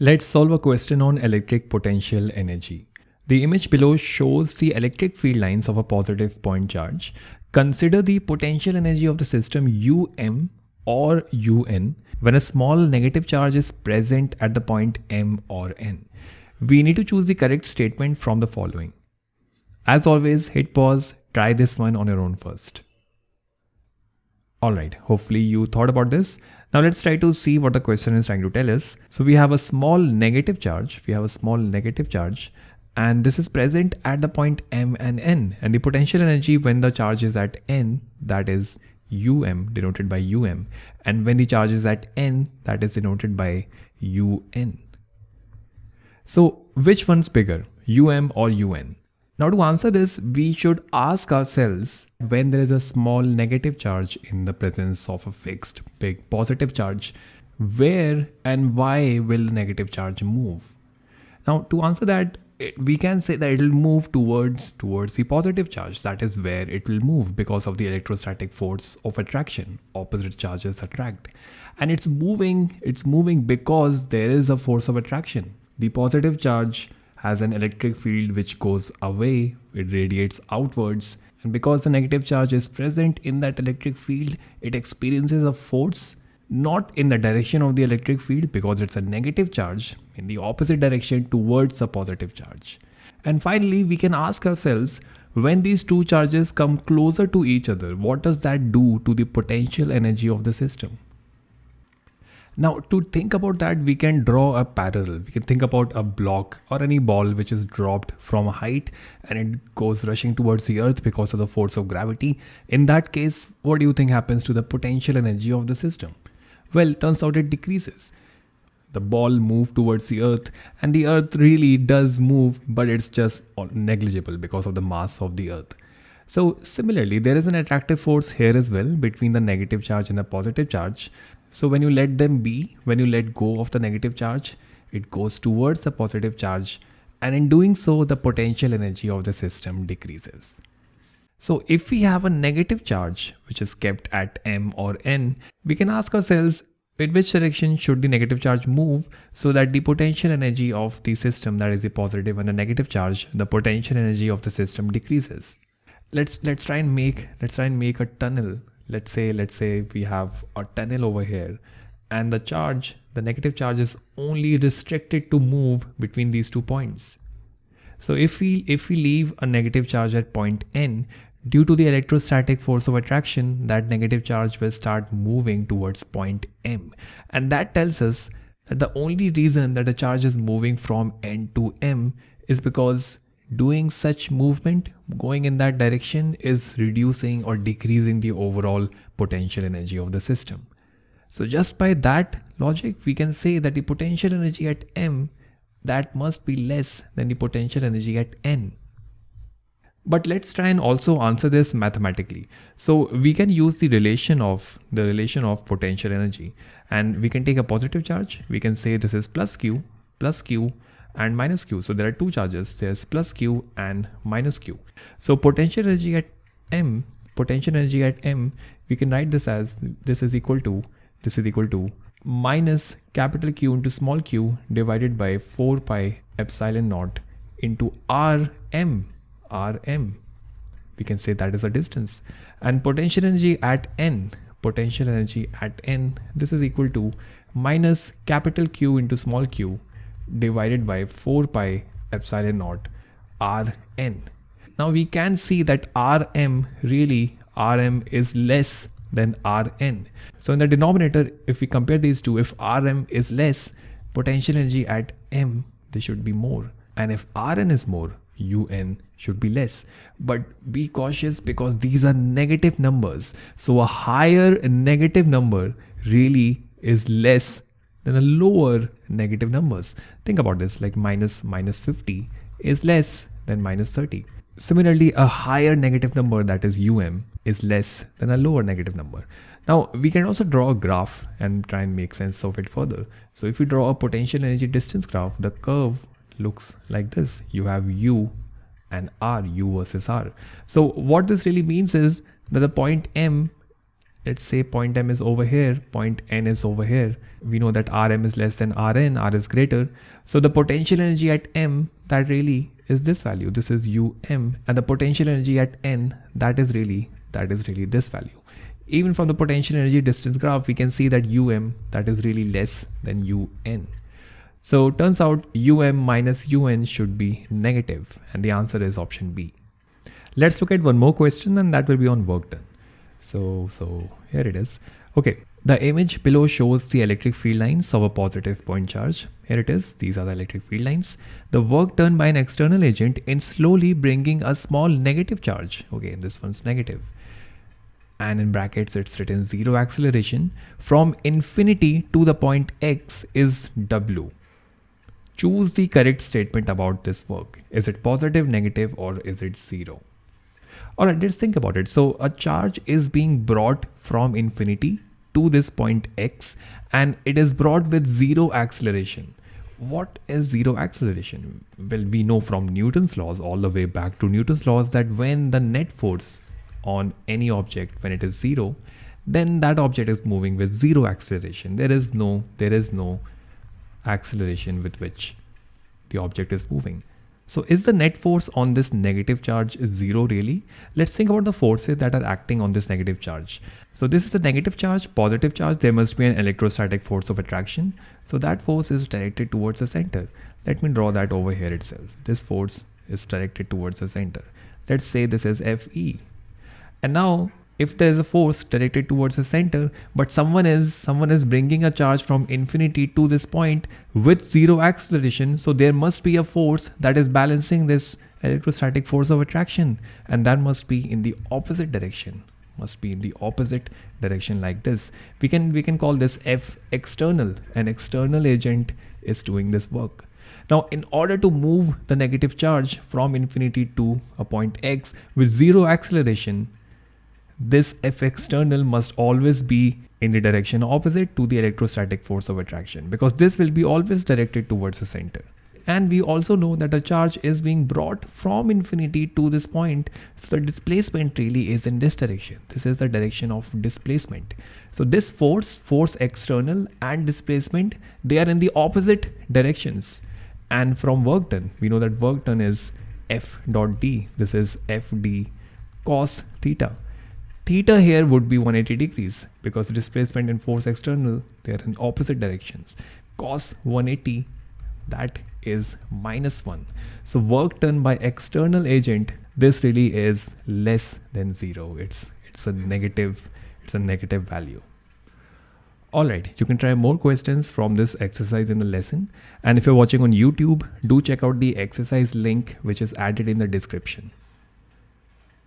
Let's solve a question on electric potential energy. The image below shows the electric field lines of a positive point charge. Consider the potential energy of the system um or un when a small negative charge is present at the point m or n. We need to choose the correct statement from the following. As always, hit pause, try this one on your own first. Alright, hopefully you thought about this. Now let's try to see what the question is trying to tell us. So we have a small negative charge. We have a small negative charge and this is present at the point M and N and the potential energy when the charge is at N that is UM denoted by UM and when the charge is at N that is denoted by UN. So which one's bigger UM or UN? Now to answer this, we should ask ourselves when there is a small negative charge in the presence of a fixed big positive charge, where and why will the negative charge move? Now to answer that, we can say that it will move towards towards the positive charge. That is where it will move because of the electrostatic force of attraction opposite charges attract. And it's moving it's moving because there is a force of attraction. The positive charge has an electric field which goes away, it radiates outwards, and because the negative charge is present in that electric field, it experiences a force not in the direction of the electric field because it's a negative charge in the opposite direction towards a positive charge. And finally, we can ask ourselves when these two charges come closer to each other, what does that do to the potential energy of the system? Now to think about that, we can draw a parallel. We can think about a block or any ball which is dropped from a height and it goes rushing towards the earth because of the force of gravity. In that case, what do you think happens to the potential energy of the system? Well, turns out it decreases. The ball moved towards the earth and the earth really does move, but it's just negligible because of the mass of the earth. So similarly, there is an attractive force here as well between the negative charge and the positive charge. So when you let them be, when you let go of the negative charge, it goes towards the positive charge and in doing so the potential energy of the system decreases. So if we have a negative charge which is kept at m or n, we can ask ourselves in which direction should the negative charge move so that the potential energy of the system that is the positive and the negative charge, the potential energy of the system decreases. Let's let's try and make let's try and make a tunnel let's say let's say we have a tunnel over here and the charge the negative charge is only restricted to move between these two points. So if we if we leave a negative charge at point n due to the electrostatic force of attraction that negative charge will start moving towards point m. And that tells us that the only reason that the charge is moving from n to m is because doing such movement going in that direction is reducing or decreasing the overall potential energy of the system. So just by that logic, we can say that the potential energy at M that must be less than the potential energy at N. But let's try and also answer this mathematically. So we can use the relation of the relation of potential energy and we can take a positive charge. We can say this is plus Q plus Q and minus q. So there are two charges. There's plus q and minus q. So potential energy at m, potential energy at m, we can write this as this is equal to this is equal to minus capital Q into small q divided by 4 pi epsilon naught into rm rm we can say that is a distance and potential energy at n potential energy at n this is equal to minus capital Q into small q divided by 4 pi epsilon naught Rn. Now we can see that Rm really Rm is less than Rn. So in the denominator, if we compare these two, if Rm is less, potential energy at M, they should be more. And if Rn is more, Un should be less. But be cautious because these are negative numbers. So a higher negative number really is less than a lower negative numbers. Think about this like minus minus 50 is less than minus 30. Similarly, a higher negative number that is um is less than a lower negative number. Now we can also draw a graph and try and make sense of it further. So if we draw a potential energy distance graph, the curve looks like this. You have u and r, u versus r. So what this really means is that the point m let's say point m is over here point n is over here. We know that rm is less than rn r is greater. So the potential energy at m that really is this value. This is um and the potential energy at n that is really that is really this value. Even from the potential energy distance graph we can see that um that is really less than un so turns out um minus un should be negative. And the answer is option b. Let's look at one more question and that will be on work done so, so here it is. Okay, the image below shows the electric field lines of a positive point charge. Here it is. These are the electric field lines. The work done by an external agent in slowly bringing a small negative charge. Okay, this one's negative. And in brackets, it's written zero acceleration from infinity to the point X is W. Choose the correct statement about this work. Is it positive, negative, or is it zero? All right, let's think about it. So a charge is being brought from infinity to this point x and it is brought with zero acceleration. What is zero acceleration? Well, we know from Newton's laws all the way back to Newton's laws that when the net force on any object, when it is zero, then that object is moving with zero acceleration. There is no, there is no acceleration with which the object is moving. So is the net force on this negative charge zero really? Let's think about the forces that are acting on this negative charge. So this is the negative charge, positive charge, there must be an electrostatic force of attraction. So that force is directed towards the center. Let me draw that over here itself. This force is directed towards the center. Let's say this is Fe. And now if there is a force directed towards the center but someone is someone is bringing a charge from infinity to this point with zero acceleration so there must be a force that is balancing this electrostatic force of attraction and that must be in the opposite direction must be in the opposite direction like this. We can we can call this f external. An external agent is doing this work. Now, in order to move the negative charge from infinity to a point x with zero acceleration, this F external must always be in the direction opposite to the electrostatic force of attraction because this will be always directed towards the center. And we also know that the charge is being brought from infinity to this point. So the displacement really is in this direction. This is the direction of displacement. So this force, force external and displacement, they are in the opposite directions. And from work done, we know that work done is F dot D. This is FD cos theta theta here would be 180 degrees because displacement and force external they are in opposite directions cos 180 that is minus 1 so work done by external agent this really is less than zero it's it's a negative it's a negative value Alright, you can try more questions from this exercise in the lesson. And if you're watching on YouTube, do check out the exercise link which is added in the description.